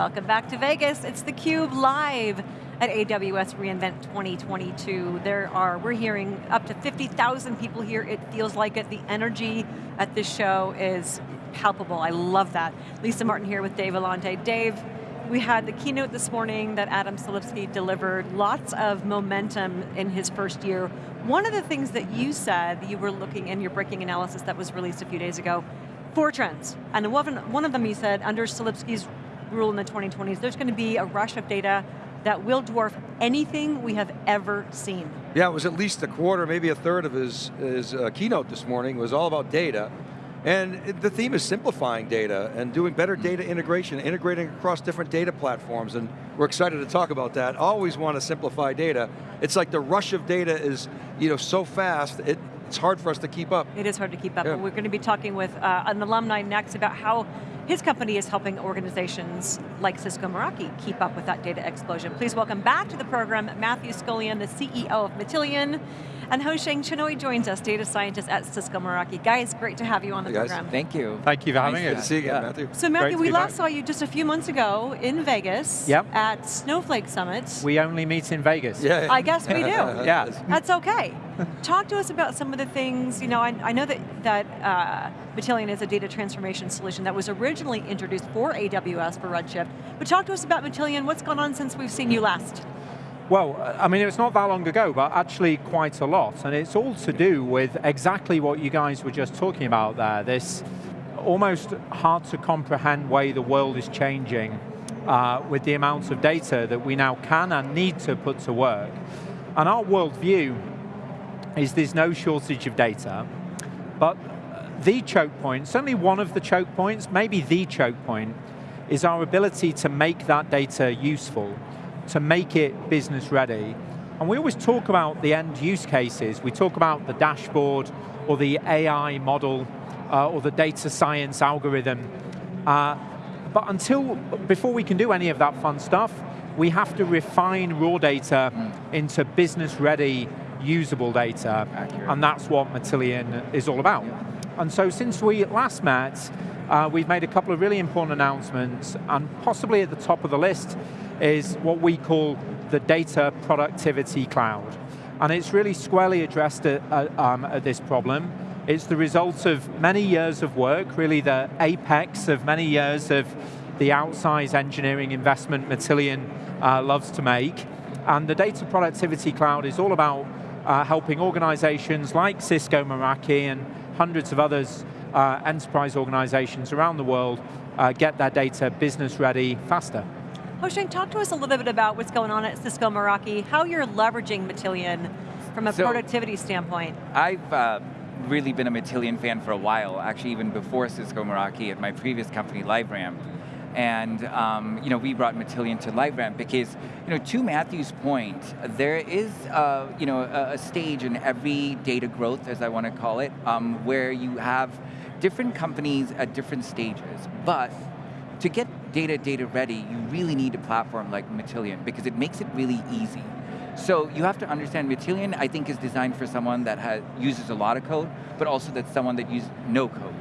welcome back to Vegas. It's theCUBE live at AWS reInvent 2022. There are, we're hearing up to 50,000 people here. It feels like it. The energy at this show is palpable. I love that. Lisa Martin here with Dave Vellante. Dave, we had the keynote this morning that Adam Selipsky delivered, lots of momentum in his first year. One of the things that you said, you were looking in your breaking analysis that was released a few days ago, four trends. And one of them you said, under Selipsky's rule in the 2020s, there's going to be a rush of data that will dwarf anything we have ever seen. Yeah, it was at least a quarter, maybe a third of his, his uh, keynote this morning was all about data. And the theme is simplifying data and doing better data integration, integrating across different data platforms, and we're excited to talk about that. Always want to simplify data. It's like the rush of data is you know, so fast, it, it's hard for us to keep up. It is hard to keep up, yeah. we're going to be talking with uh, an alumni next about how his company is helping organizations like Cisco Meraki keep up with that data explosion. Please welcome back to the program Matthew Scullion, the CEO of Matillion, and Houshang Chenoy joins us, data scientist at Cisco Meraki. Guys, great to have you on the hey program. Thank you. Thank you for having nice us. to see you again, yeah. Matthew. So Matthew, we last back. saw you just a few months ago in Vegas yep. at Snowflake Summit. We only meet in Vegas. Yeah. I guess we do. yeah. That's okay. Talk to us about some of the things, you know, I, I know that, that uh, Matillion is a data transformation solution that was originally introduced for AWS for Redshift, but talk to us about Matillion, what's gone on since we've seen you last? Well, I mean, it's not that long ago, but actually quite a lot, and it's all to do with exactly what you guys were just talking about there, this almost hard to comprehend way the world is changing uh, with the amounts of data that we now can and need to put to work. And our worldview is there's no shortage of data, but the choke point, certainly one of the choke points, maybe the choke point, is our ability to make that data useful, to make it business ready. And we always talk about the end use cases. We talk about the dashboard, or the AI model, uh, or the data science algorithm. Uh, but until, before we can do any of that fun stuff, we have to refine raw data mm. into business ready usable data, Accurate. and that's what Matillion is all about. Yeah. And so since we last met, uh, we've made a couple of really important announcements, and possibly at the top of the list is what we call the Data Productivity Cloud. And it's really squarely addressed at, uh, um, at this problem. It's the result of many years of work, really the apex of many years of the outsized engineering investment Matillion uh, loves to make. And the Data Productivity Cloud is all about uh, helping organizations like Cisco Meraki and hundreds of others, uh, enterprise organizations around the world, uh, get their data business ready faster. Houshang, talk to us a little bit about what's going on at Cisco Meraki, how you're leveraging Matillion from a so productivity standpoint. I've uh, really been a Matillion fan for a while, actually even before Cisco Meraki at my previous company, LiveRamp. And um, you know, we brought Matillion to LiveRamp because, you know, to Matthew's point, there is uh, you know, a, a, stage in every data growth, as I want to call it, um, where you have different companies at different stages. But to get data data ready, you really need a platform like Matillion because it makes it really easy. So you have to understand Matillion, I think, is designed for someone that has, uses a lot of code, but also that's someone that uses no code.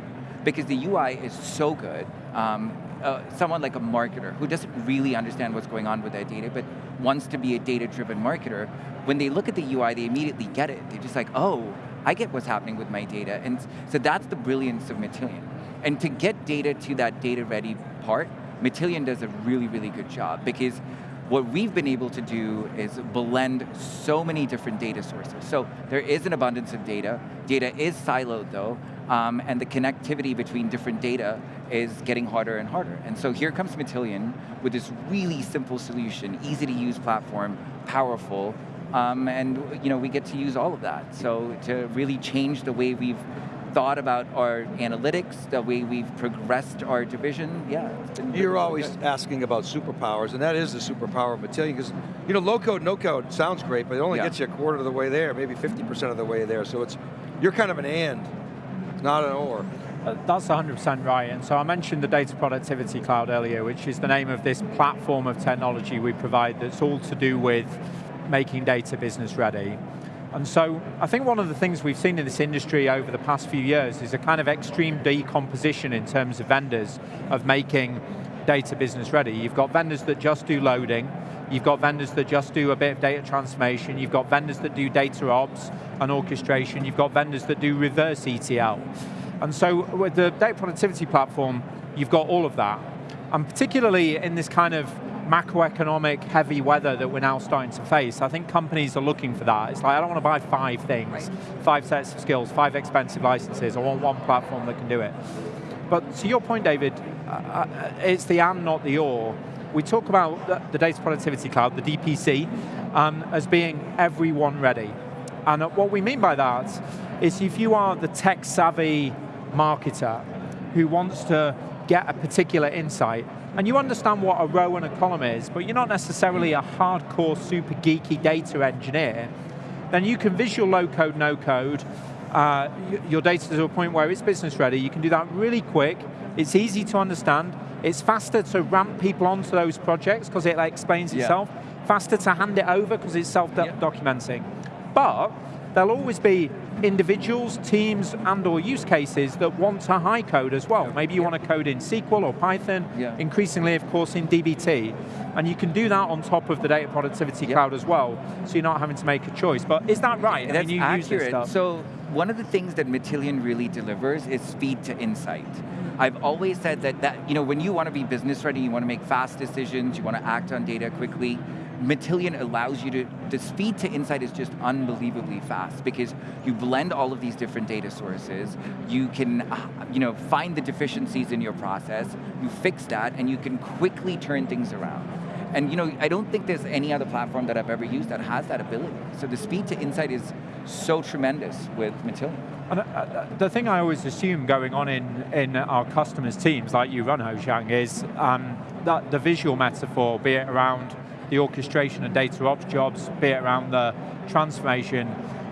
Because the UI is so good, um, uh, someone like a marketer who doesn't really understand what's going on with their data, but wants to be a data-driven marketer, when they look at the UI, they immediately get it. They're just like, oh, I get what's happening with my data. And so that's the brilliance of Matillion. And to get data to that data-ready part, Matillion does a really, really good job because what we've been able to do is blend so many different data sources. So there is an abundance of data. Data is siloed though, um, and the connectivity between different data is getting harder and harder. And so here comes Matillion with this really simple solution, easy to use platform, powerful, um, and you know, we get to use all of that. So to really change the way we've thought about our analytics, the way we've progressed our division, yeah. You're always good. asking about superpowers, and that is the superpower of Matillion, because you know, low code, no code sounds great, but it only yeah. gets you a quarter of the way there, maybe 50% of the way there, so it's, you're kind of an and, not an or. Uh, that's 100% right, and so I mentioned the Data Productivity Cloud earlier, which is the name of this platform of technology we provide that's all to do with making data business ready. And so I think one of the things we've seen in this industry over the past few years is a kind of extreme decomposition in terms of vendors of making data business ready. You've got vendors that just do loading, you've got vendors that just do a bit of data transformation, you've got vendors that do data ops and orchestration, you've got vendors that do reverse ETL. And so with the data productivity platform, you've got all of that. And particularly in this kind of macroeconomic heavy weather that we're now starting to face, I think companies are looking for that. It's like, I don't want to buy five things, right. five sets of skills, five expensive licenses, I want one platform that can do it. But to your point, David, uh, uh, it's the and, not the or. We talk about the, Data Productivity Cloud, the DPC, um, as being everyone ready. And what we mean by that is if you are the tech savvy marketer who wants to get a particular insight, and you understand what a row and a column is, but you're not necessarily a hardcore, super geeky data engineer, then you can visual low code, no code, uh, your data to a point where it's business ready. You can do that really quick. It's easy to understand. It's faster to ramp people onto those projects because it like, explains yeah. itself. Faster to hand it over because it's self-documenting. Yeah. But there'll always be individuals, teams, and or use cases that want to high code as well. Maybe you want to code in SQL or Python, yeah. increasingly of course in DBT. And you can do that on top of the data productivity cloud as well, so you're not having to make a choice. But is that right? That's I mean, accurate. So one of the things that Matillion really delivers is speed to insight. I've always said that, that you know, when you want to be business ready, you want to make fast decisions, you want to act on data quickly, Matillion allows you to, the speed to insight is just unbelievably fast because you blend all of these different data sources, you can uh, you know, find the deficiencies in your process, you fix that, and you can quickly turn things around. And you know, I don't think there's any other platform that I've ever used that has that ability. So the speed to insight is so tremendous with Matillion. And uh, the thing I always assume going on in, in our customers' teams, like you run, Houshang, is um, that the visual metaphor, be it around the orchestration and data ops jobs, be it around the transformation,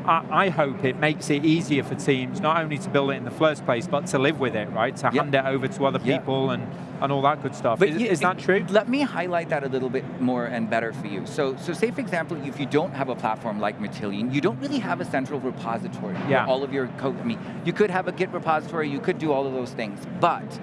I, I, hope it makes it easier for teams not only to build it in the first place, but to live with it, right? To yep. hand it over to other people yep. and, and all that good stuff. But is, you, is that true? Let me highlight that a little bit more and better for you. So, so say for example, if you don't have a platform like Matillion, you don't really have a central repository yeah. all of your code. I mean, you could have a Git repository, you could do all of those things, but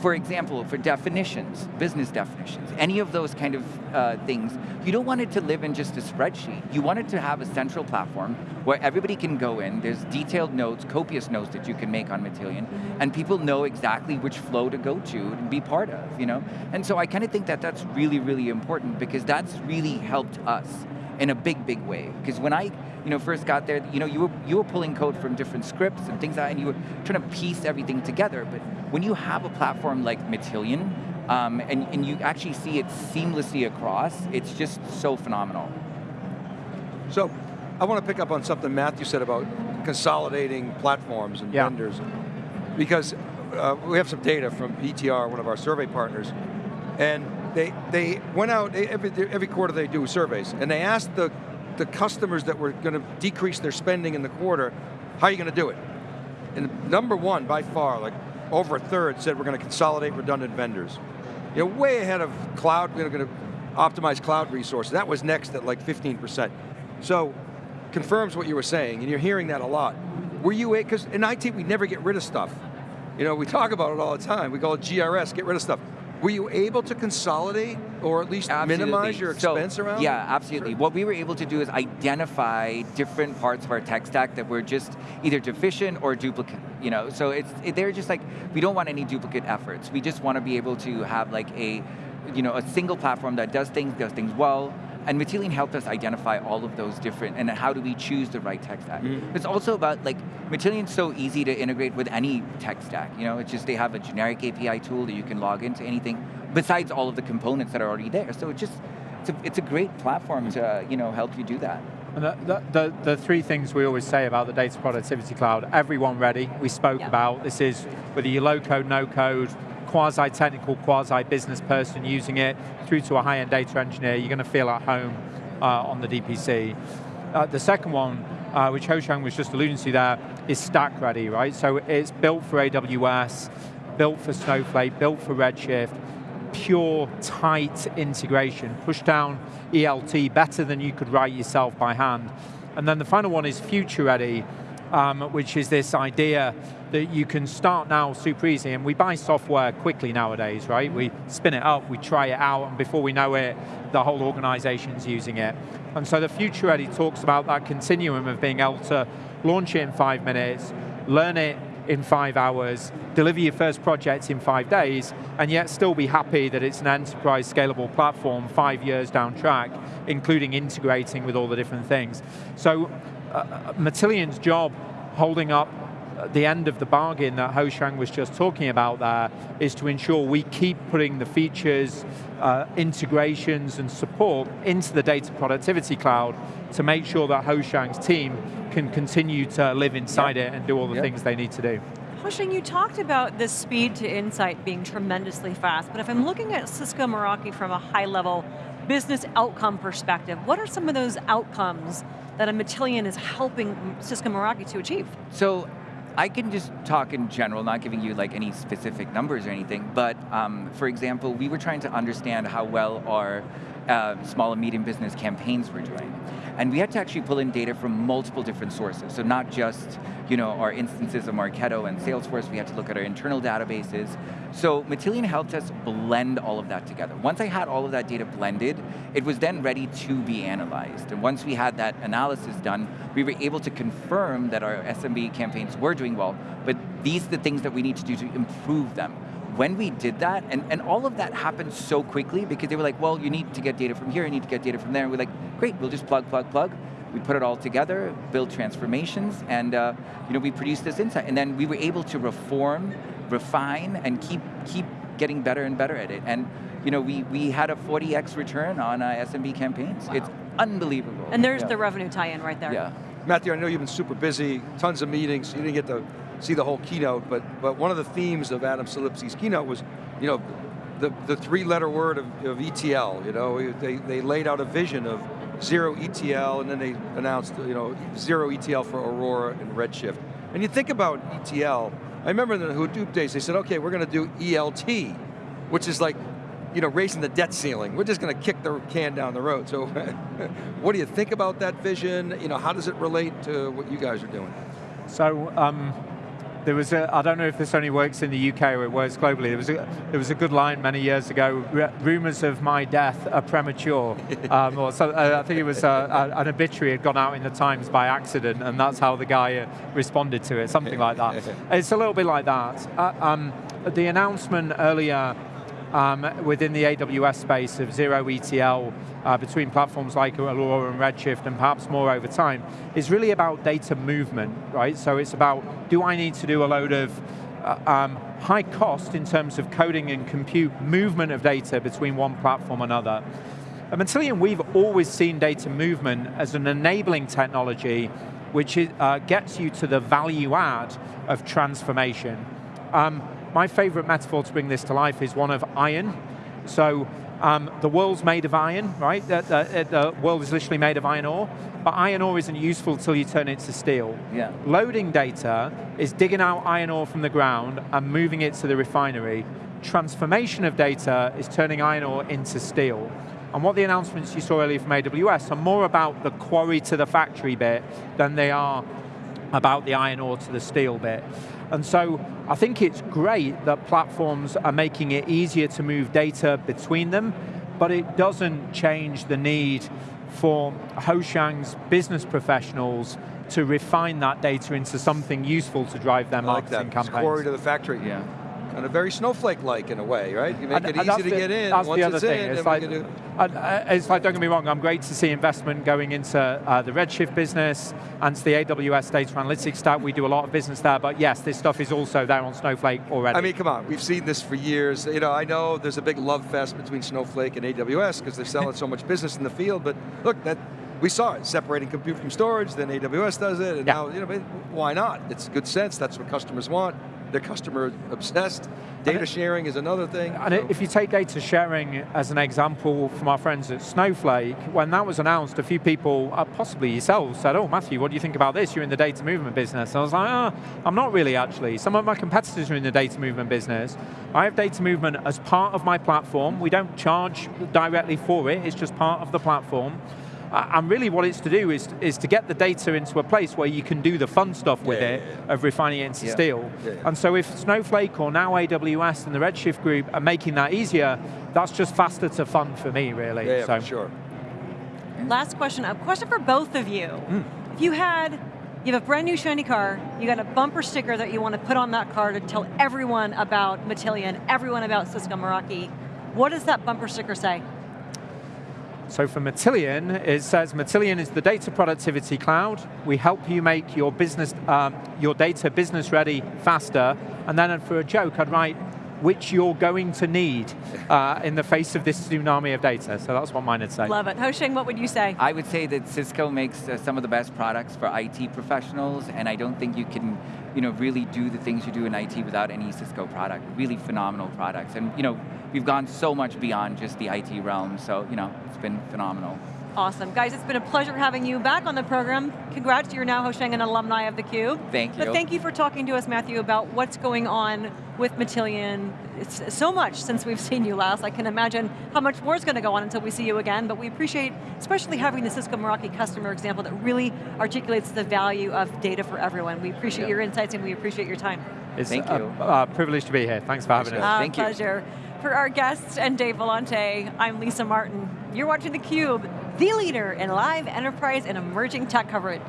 for example, for definitions, business definitions, any of those kind of uh, things, you don't want it to live in just a spreadsheet. You want it to have a central platform where everybody can go in, there's detailed notes, copious notes that you can make on Matillion, and people know exactly which flow to go to and be part of, you know? And so I kind of think that that's really, really important because that's really helped us in a big, big way. Because when I you know, first got there, you know, you were, you were pulling code from different scripts and things like that, and you were trying to piece everything together. But when you have a platform like Matillion, um, and, and you actually see it seamlessly across, it's just so phenomenal. So, I want to pick up on something Matthew said about consolidating platforms and yeah. vendors. Because uh, we have some data from ETR, one of our survey partners, and they, they went out, every, every quarter they do surveys, and they asked the the customers that were going to decrease their spending in the quarter, how are you going to do it? And number one, by far, like over a third said we're going to consolidate redundant vendors. You know, way ahead of cloud, we're going to optimize cloud resources. That was next at like 15%. So, confirms what you were saying, and you're hearing that a lot. Were you, because in IT we never get rid of stuff. You know, we talk about it all the time. We call it GRS, get rid of stuff. Were you able to consolidate or at least absolutely. minimize your expense so, around? Yeah, absolutely. Sure. What we were able to do is identify different parts of our tech stack that were just either deficient or duplicate. You know, so it's it, they're just like we don't want any duplicate efforts. We just want to be able to have like a you know a single platform that does things does things well and Matillion helped us identify all of those different, and how do we choose the right tech stack. Mm. It's also about, like, Matillion's so easy to integrate with any tech stack. You know, it's just they have a generic API tool that you can log into anything, besides all of the components that are already there. So it just, it's a, it's a great platform to, you know, help you do that. And the, the, the, three things we always say about the Data Productivity Cloud, everyone ready, we spoke yeah. about, this is whether you're low code, no code, quasi-technical, quasi-business person using it, through to a high-end data engineer, you're going to feel at home uh, on the DPC. Uh, the second one, uh, which Houshang was just alluding to there, is stack ready, right? So it's built for AWS, built for Snowflake, built for Redshift, pure, tight integration, push down ELT better than you could write yourself by hand. And then the final one is future ready, um, which is this idea that you can start now super easy, and we buy software quickly nowadays, right? We spin it up, we try it out, and before we know it, the whole organization's using it. And so the Future Ready talks about that continuum of being able to launch it in five minutes, learn it in five hours, deliver your first project in five days, and yet still be happy that it's an enterprise scalable platform five years down track, including integrating with all the different things. So uh, Matillion's job holding up the end of the bargain that Houshang was just talking about there is to ensure we keep putting the features, uh, integrations and support into the data productivity cloud to make sure that Houshang's team can continue to live inside yep. it and do all the yep. things they need to do. Houshang, you talked about the speed to insight being tremendously fast, but if I'm looking at Cisco Meraki from a high level business outcome perspective, what are some of those outcomes that a Matillion is helping Cisco Meraki to achieve? So I can just talk in general, not giving you like any specific numbers or anything, but um, for example, we were trying to understand how well our uh, small and medium business campaigns were doing. And we had to actually pull in data from multiple different sources. So not just you know, our instances of Marketo and Salesforce, we had to look at our internal databases. So Matillion helped us blend all of that together. Once I had all of that data blended, it was then ready to be analyzed. And once we had that analysis done, we were able to confirm that our SMB campaigns were doing well, but these are the things that we need to do to improve them when we did that, and, and all of that happened so quickly because they were like, well, you need to get data from here, you need to get data from there, and we're like, great, we'll just plug, plug, plug. We put it all together, build transformations, and uh, you know, we produced this insight. And then we were able to reform, refine, and keep, keep getting better and better at it. And you know, we, we had a 40x return on uh, SMB campaigns. Wow. It's unbelievable. And there's yeah. the revenue tie-in right there. Yeah. Matthew, I know you've been super busy, tons of meetings, you didn't get to see the whole keynote, but, but one of the themes of Adam Selipsky's keynote was, you know, the, the three letter word of, of ETL, you know, they, they laid out a vision of zero ETL and then they announced, you know, zero ETL for Aurora and Redshift. And you think about ETL, I remember in the Hadoop days, they said, okay, we're going to do ELT, which is like, you know, raising the debt ceiling. We're just going to kick the can down the road. So what do you think about that vision? You know, how does it relate to what you guys are doing? So, um, there was a, I don't know if this only works in the UK or it works globally, there was a, there was a good line many years ago, rumors of my death are premature. um, or so, uh, I think it was uh, an obituary had gone out in the Times by accident and that's how the guy uh, responded to it, something like that. it's a little bit like that. Uh, um, the announcement earlier um, within the AWS space of zero ETL uh, between platforms like Aurora and Redshift and perhaps more over time is really about data movement, right? So it's about, do I need to do a load of uh, um, high cost in terms of coding and compute movement of data between one platform and another. At Matillion, we've always seen data movement as an enabling technology which uh, gets you to the value add of transformation. Um, my favorite metaphor to bring this to life is one of iron. So um, the world's made of iron, right? The, the, the, world is literally made of iron ore, but iron ore isn't useful until you turn it to steel. Yeah. Loading data is digging out iron ore from the ground and moving it to the refinery. Transformation of data is turning iron ore into steel. And what the announcements you saw earlier from AWS are more about the quarry to the factory bit than they are about the iron ore to the steel bit. And so I think it's great that platforms are making it easier to move data between them, but it doesn't change the need for Houshang's business professionals to refine that data into something useful to drive their marketing like that. campaigns. Quarry to the factory. Yeah kind of very snowflake-like in a way, right? You make and, it easy to the, get in. That's Once the other it's thing. In, it's, like, do... it's like, don't get me wrong, I'm great to see investment going into uh, the Redshift business and to the AWS data analytics stack. We do a lot of business there, but yes, this stuff is also there on Snowflake already. I mean, come on, we've seen this for years. You know, I know there's a big love fest between Snowflake and AWS because they're selling so much business in the field, but look, that we saw it, separating compute from storage, then AWS does it, and yeah. now, you know, why not? It's good sense, that's what customers want. They're customer obsessed. Data sharing is another thing. And so. if you take data sharing as an example from our friends at Snowflake, when that was announced, a few people, uh, possibly yourselves, said, oh, Matthew, what do you think about this? You're in the data movement business. And I was like, oh, I'm not really actually. Some of my competitors are in the data movement business. I have data movement as part of my platform. We don't charge directly for it, it's just part of the platform. Uh, and really what it's to do is, is to get the data into a place where you can do the fun stuff with Yeah, it, yeah, yeah. of refining it into Yeah. steel. Yeah, yeah. And so if Snowflake or now AWS and the Redshift group are making that easier, that's just faster to fun for me, really. Yeah, yeah, so, for sure. Last question, a question for both of you. Hmm. If you had, you have a brand new shiny car, you got a bumper sticker that you want to put on that car to tell everyone about Matillion, everyone about Cisco Meraki, what does that bumper sticker say? So for Matillion, it says Matillion is the data productivity cloud. We help you make your business, um, your data business ready faster. And then for a joke, I'd write, which you're going to need uh, in the face of this tsunami of data. So that's what mine would say. Love it. Houshang, what would you say? I would say that Cisco makes uh, some of the best products for IT professionals, and I don't think you can, you know, really do the things you do in IT without any Cisco product. Really phenomenal products, and you know, we've gone so much beyond just the IT realm. So you know, it's been phenomenal. Awesome. Guys, it's been a pleasure having you back on the program. Congrats, you're now Houshang, an alumni of theCUBE. Thank you. But thank you for talking to us, Matthew, about what's going on with Matillion. It's so much since we've seen you last. I can imagine how much more is going to go on until we see you again, but we appreciate, especially having the Cisco Meraki customer example that really articulates the value of data for everyone. We appreciate Yeah. your insights and we appreciate your time. It's Thank a, you. Uh, a privilege to be here. Thanks for having Thanks, us. guys. Our Thank you. pleasure. For our guests and Dave Vellante, I'm Lisa Martin. You're watching theCUBE, the leader in live enterprise and emerging tech coverage.